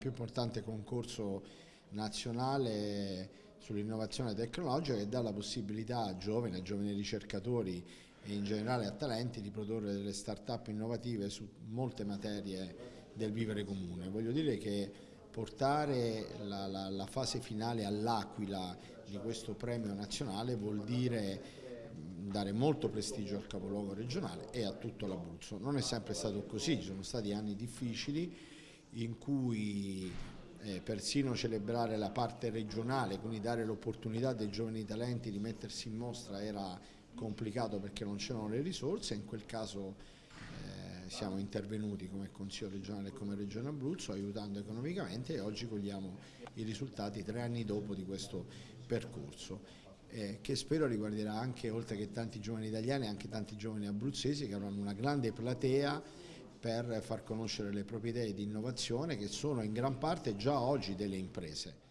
più importante concorso nazionale sull'innovazione tecnologica che dà la possibilità a giovani, a giovani ricercatori e in generale a talenti di produrre delle start-up innovative su molte materie del vivere comune. Voglio dire che portare la, la, la fase finale all'Aquila di questo premio nazionale vuol dire dare molto prestigio al capoluogo regionale e a tutto l'Abruzzo. Non è sempre stato così, ci sono stati anni difficili in cui eh, persino celebrare la parte regionale, quindi dare l'opportunità dei giovani talenti di mettersi in mostra era complicato perché non c'erano le risorse, in quel caso eh, siamo intervenuti come Consiglio regionale e come Regione Abruzzo aiutando economicamente e oggi cogliamo i risultati tre anni dopo di questo percorso. Eh, che spero riguarderà anche, oltre che tanti giovani italiani, anche tanti giovani abruzzesi che avranno una grande platea per far conoscere le proprie idee di innovazione che sono in gran parte già oggi delle imprese.